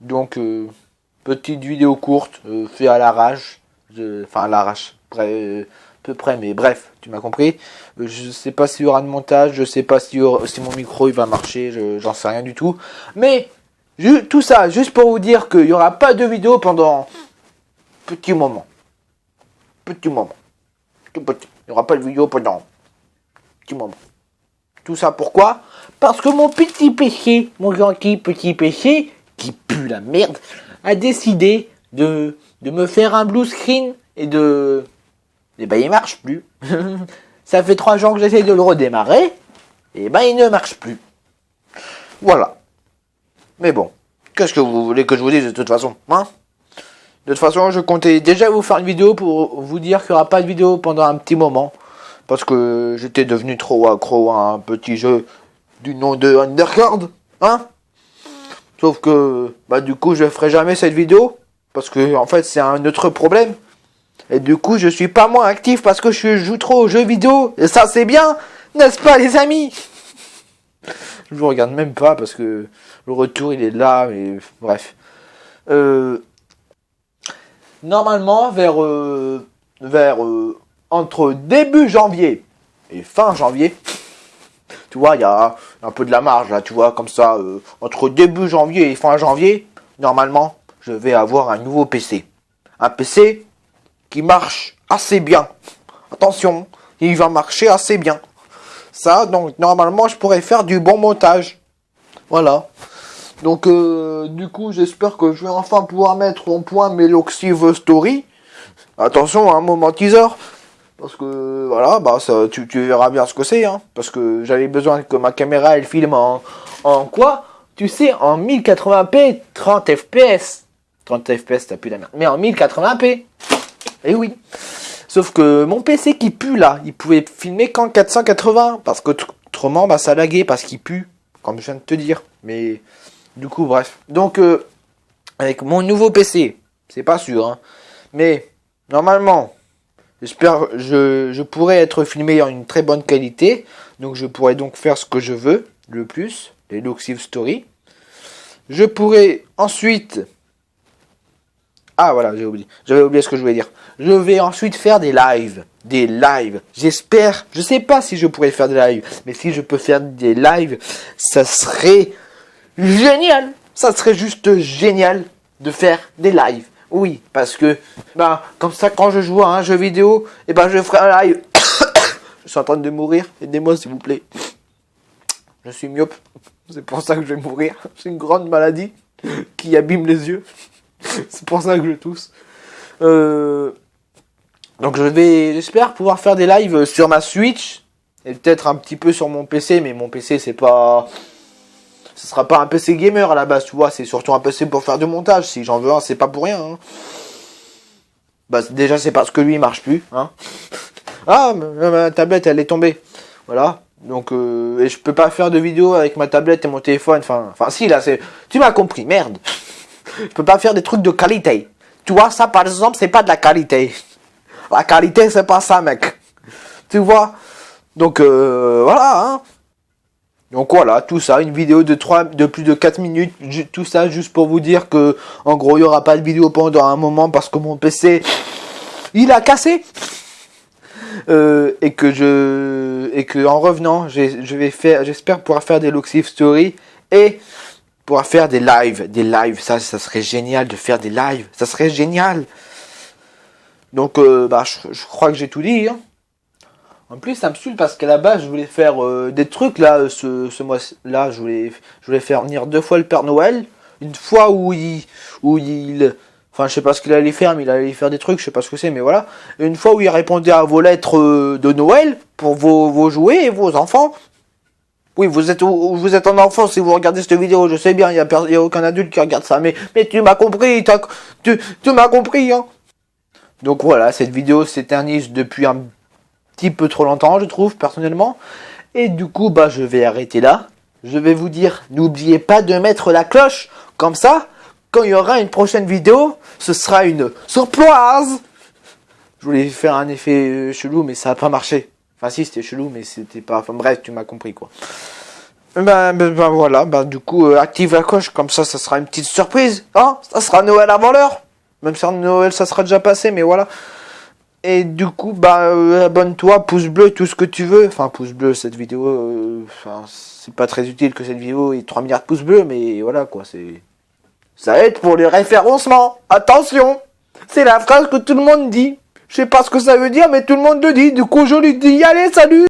Donc, euh, petite vidéo courte, euh, fait à l'arrache. Enfin, à l'arrache. Euh, peu près, mais bref, tu m'as compris. Euh, je sais pas s'il y aura de montage, je sais pas si, mon micro va marcher, j'en sais rien du tout. Mais, tout ça, juste pour vous dire qu'il n'y aura pas de vidéo pendant petit moment. Petit moment. Petit. Il n'y aura pas de vidéo pendant petit moment. Tout ça pourquoi? Parce que mon petit péché, mon gentil petit péché, pue la merde, a décidé de, de me faire un blue screen et de... Et ben il marche plus. Ça fait trois jours que j'essaie de le redémarrer, et ben il ne marche plus. Voilà. Mais bon, qu'est-ce que vous voulez que je vous dise de toute façon hein? De toute façon, je comptais déjà vous faire une vidéo pour vous dire qu'il n'y aura pas de vidéo pendant un petit moment. Parce que j'étais devenu trop accro à un petit jeu du nom de Undercard. Hein? Sauf que, bah du coup, je ferai jamais cette vidéo. Parce que, en fait, c'est un autre problème. Et du coup, je suis pas moins actif parce que je joue trop aux jeux vidéo. Et ça, c'est bien, n'est-ce pas, les amis? Je vous regarde même pas parce que le retour, il est là. Mais bref. Euh, normalement, vers, euh, vers euh, entre début janvier et fin janvier, tu vois, il y a un peu de la marge là, tu vois, comme ça, entre début janvier et fin janvier, normalement, je vais avoir un nouveau PC. Un PC qui marche assez bien. Attention, il va marcher assez bien. Ça, donc normalement, je pourrais faire du bon montage. Voilà. Donc, euh, du coup, j'espère que je vais enfin pouvoir mettre en point mes Loxive Story. Attention, un hein, moment teaser. Parce que, voilà, bah, tu, verras bien ce que c'est. Hein. parce que j'avais besoin que ma caméra, elle filme en, en quoi? Tu sais, en 1080p, 30 fps. 30 fps, t'as plus la merde. Mais en 1080p. Eh oui. Sauf que mon PC qui pue là, il pouvait filmer qu'en 480. Parce que autrement, bah, ça laguait parce qu'il pue. Comme je viens de te dire. Mais du coup, bref. Donc, euh, avec mon nouveau PC, c'est pas sûr. Hein, mais normalement, j'espère, je, je pourrais être filmé en une très bonne qualité. Donc, je pourrais donc faire ce que je veux le plus. Les Loxive Story. Je pourrais ensuite ah voilà, j'ai oublié. J'avais oublié ce que je voulais dire. Je vais ensuite faire des lives. Des lives. J'espère. Je sais pas si je pourrais faire des lives. Mais si je peux faire des lives, ça serait génial. Ça serait juste génial de faire des lives. Oui, parce que, ben, comme ça, quand je joue à un jeu vidéo, et eh ben, je ferai un live. je suis en train de mourir. Aidez-moi, s'il vous plaît. Je suis myope. C'est pour ça que je vais mourir. C'est une grande maladie qui abîme les yeux. c'est pour ça que je tousse. Euh, donc je vais, j'espère pouvoir faire des lives sur ma Switch et peut-être un petit peu sur mon PC, mais mon PC c'est pas, ce sera pas un PC gamer à la base, tu vois, c'est surtout un PC pour faire du montage. Si j'en veux un, c'est pas pour rien. Hein. Bah déjà c'est parce que lui il marche plus, hein. Ah, ma, tablette elle est tombée, voilà. Donc euh, et je peux pas faire de vidéo avec ma tablette et mon téléphone. Enfin, enfin si là c'est, tu m'as compris, merde je peux pas faire des trucs de qualité. Tu vois, ça par exemple, c'est pas de la qualité. La qualité, c'est pas ça, mec. Tu vois? Donc, euh, voilà, hein. Donc voilà, tout ça, une vidéo de 3, de plus de 4 minutes, tout ça juste pour vous dire que, en gros, il n'y aura pas de vidéo pendant un moment parce que mon PC, il a cassé. Euh, et que je, et que en revenant, j'espère pouvoir faire des Loxive Story et pour faire des lives, des lives, ça, ça serait génial de faire des lives, ça serait génial. Donc, euh, bah, je, crois que j'ai tout dit. Hein. En plus, ça me saoule parce qu'à la base, je voulais faire euh, des trucs là, ce, ce mois-là, je voulais, je voulais faire venir deux fois le Père Noël, une fois où il, où il, enfin, je sais pas ce qu'il allait faire, mais il allait faire des trucs, je sais pas ce que c'est, mais voilà. une fois où il répondait à vos lettres euh, de Noël pour vos, vos jouets et vos enfants, oui, vous êtes, vous êtes un enfant si vous regardez cette vidéo, je sais bien, il n'y a, a, aucun adulte qui regarde ça, mais, mais tu m'as compris, tu, tu m'as compris, hein. Donc voilà, cette vidéo s'éternise depuis un petit peu trop longtemps, je trouve, personnellement. Et du coup, bah, je vais arrêter là. Je vais vous dire, n'oubliez pas de mettre la cloche, comme ça, quand il y aura une prochaine vidéo, ce sera une surprise. Je voulais faire un effet chelou, mais ça n'a pas marché. Enfin si, c'était chelou, mais c'était pas... Enfin bref, tu m'as compris quoi. Ben, ben, voilà, ben du coup, euh, active la coche, comme ça, ça sera une petite surprise, hein Ça sera Noël avant l'heure Même si Noël, ça sera déjà passé, mais voilà. Et du coup, bah, euh, abonne-toi, pouce bleu, tout ce que tu veux. Enfin, pouce bleu, cette vidéo, euh, enfin, c'est pas très utile que cette vidéo ait 3 milliards de pouces bleus, mais voilà, quoi, c'est... Ça aide pour les référencements Attention C'est la phrase que tout le monde dit. Je sais pas ce que ça veut dire, mais tout le monde le dit. Du coup, je lui dis, allez, salut